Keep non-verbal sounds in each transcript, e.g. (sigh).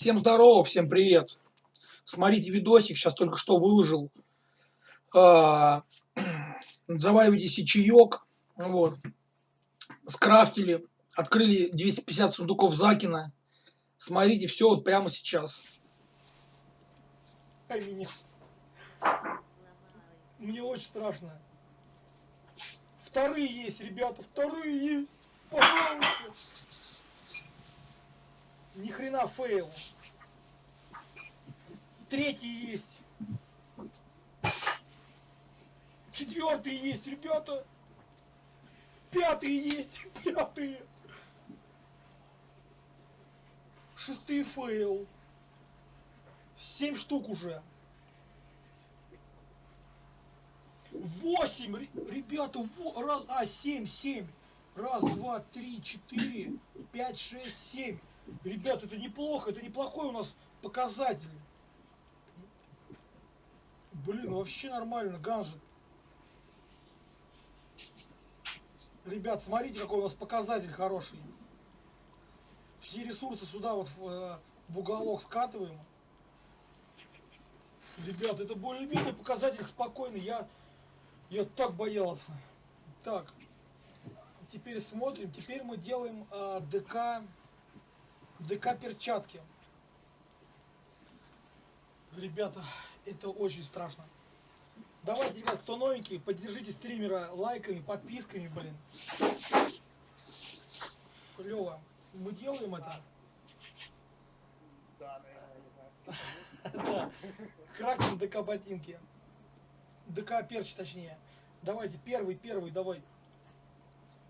Всем здорово, всем привет. Смотрите видосик, сейчас только что выложил. А, (clears throat) заваривайте себе чаек. Вот. Скрафтили. Открыли 250 сундуков Закина. Смотрите все вот прямо сейчас. Ай, меня. Мне очень страшно. Вторые есть, ребята, вторые есть. Пожалуйста. Ни хрена fail. Третий есть. Четвертый есть, ребята. Пятый есть, (laughs) пятые. Шестые fail. Семь штук уже. Восемь, ребята, раз, а, семь, семь. Раз, два, три, четыре, пять, шесть, семь. Ребят, это неплохо, это неплохой у нас показатель. Блин, вообще нормально, ганжет. Ребят, смотрите, какой у нас показатель хороший. Все ресурсы сюда вот в, э, в уголок скатываем. Ребят, это более-менее показатель спокойный. Я, я так боялся. Так, теперь смотрим. Теперь мы делаем э, ДК, ДК перчатки. Ребята, это очень страшно. Давайте, ребят, кто новенький, поддержите стримера лайками, подписками, блин. Клево. Мы делаем это. Да, наверное, (laughs) Kraken DK ботинки. DK перч, точнее. Давайте, первый, первый, давай.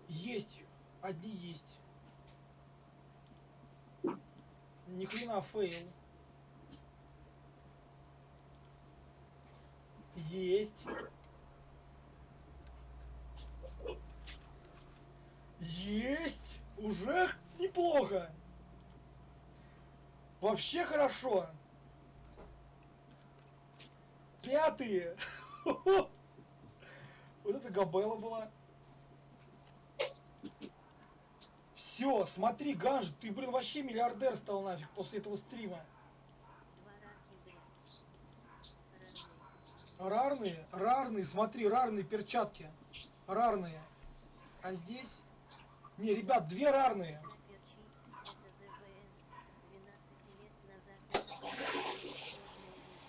Есть. Одни есть. Ни хрена fail. Есть. Есть. Уже неплохо. Вообще хорошо. Пятые. (laughs) Вот это габела была. Все, смотри, Ганж, ты, блин, вообще миллиардер стал нафиг после этого стрима. Рарные, рарные, смотри, рарные перчатки. Рарные. А здесь? Не, ребят, две рарные.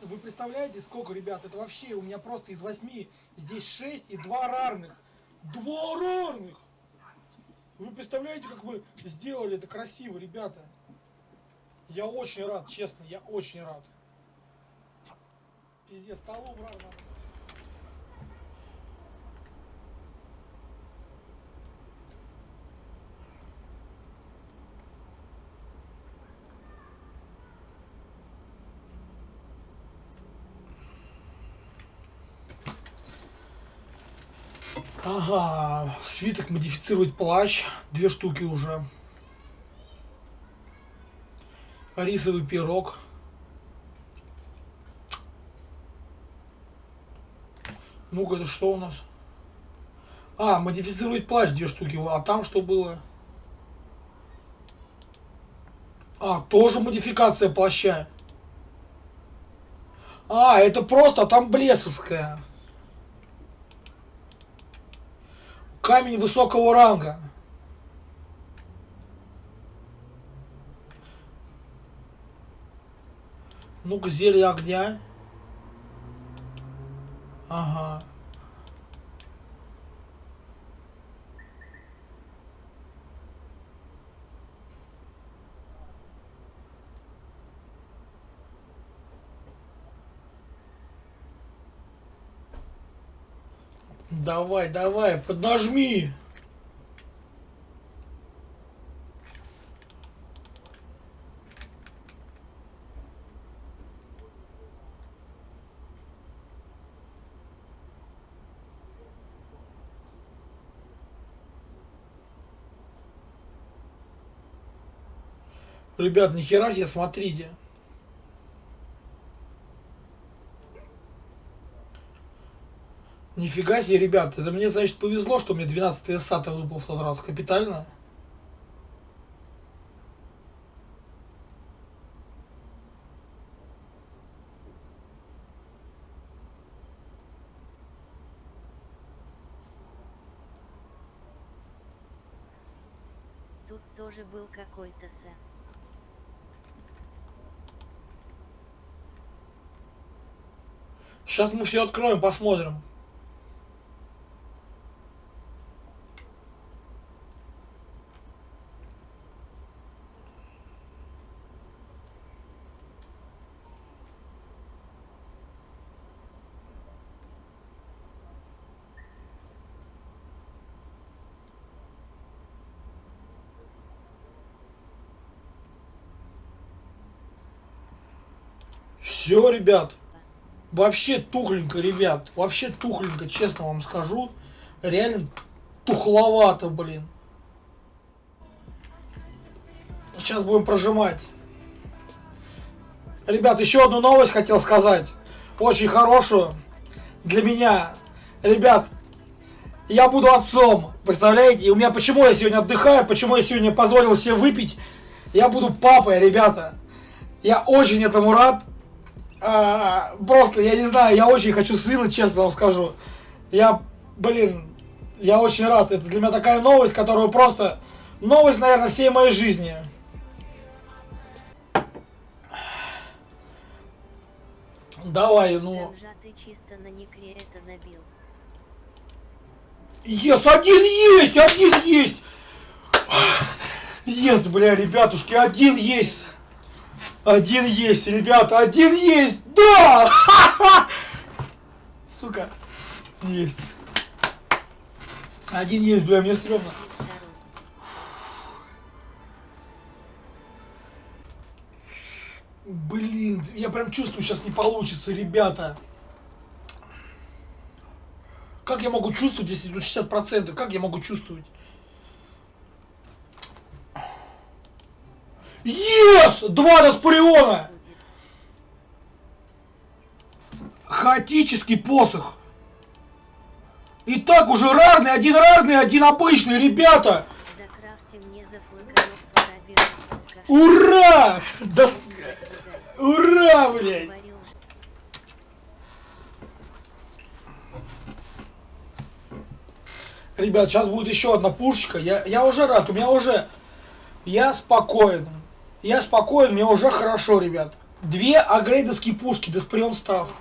Вы представляете, сколько, ребят? Это вообще у меня просто из восьми здесь шесть и два рарных. Два рарных! Вы представляете, как мы сделали это красиво, ребята? Я очень рад, честно, я очень рад. Пиздец, столу брал надо. Ага, свиток модифицировать плащ, две штуки уже. Рисовый пирог. Ну-ка, это что у нас? А, модифицировать плащ две штуки. А там что было? А, тоже модификация плаща. А, это просто, а там блесовская. Камень высокого ранга. Ну-ка, зелье огня. Ага. Давай, давай, поднажми. Ребят, нихера себе, смотрите. Нифига себе, ребят, это мне, значит, повезло, что мне 12 САТа выпал в тот раз. Капитально. Тут тоже был какой-то С. Сейчас мы все откроем, посмотрим. Все, ребят. Вообще тухленько, ребят. Вообще тухленько, честно вам скажу. Реально тухловато, блин. Сейчас будем прожимать. Ребят, еще одну новость хотел сказать. Очень хорошую. Для меня. Ребят, я буду отцом. Представляете? У меня почему я сегодня отдыхаю, почему я сегодня позволил себе выпить. Я буду папой, ребята. Я очень этому рад. А, просто, я не знаю, я очень хочу сына, честно вам скажу. Я, блин, я очень рад. Это для меня такая новость, которую просто... Новость, наверное, всей моей жизни. Давай, ну... Есть, один есть, один есть. Есть, бля, ребятушки, один есть. Один есть, ребята, один есть. Да! (laughs) Сука, есть. Один есть, бля, мне стрёмно. Блин, я прям чувствую, сейчас не получится, ребята. Как я могу чувствовать, если тут 60%? Как я могу чувствовать? Yes! Два Распариона! Хаотический посох. И так уже рарный, один рарный, один обычный, ребята! Ура! Да. Ура, блядь! Ребят, сейчас будет еще одна пушечка. Я, я уже рад, у меня уже... Я спокоен. Я спокоен, мне уже хорошо, ребят. Две агрейдовские пушки, Десприон став.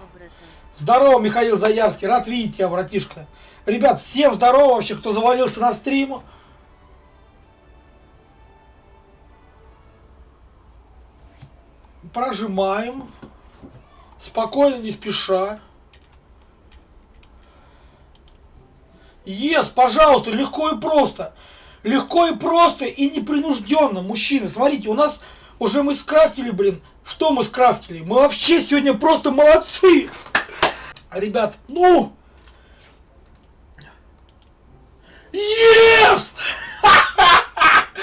Здорово, Михаил Заярский, рад видеть тебя, братишка. Ребят, всем здорово вообще, кто завалился на стрим. Прожимаем. Спокойно, не спеша. Ес, пожалуйста, легко и просто. Легко и просто и непринужденно, мужчины. Смотрите, у нас уже мы скрафтили, блин. Что мы скрафтили? Мы вообще сегодня просто молодцы. Ребят, ну... Yes! (laughs)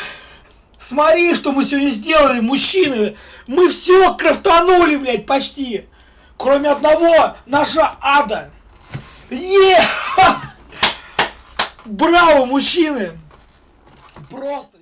Смотри, что мы сегодня сделали, мужчины. Мы все крафтанули, блядь, почти. Кроме одного, наша ада. Е! (laughs) Браво, мужчины! Просто.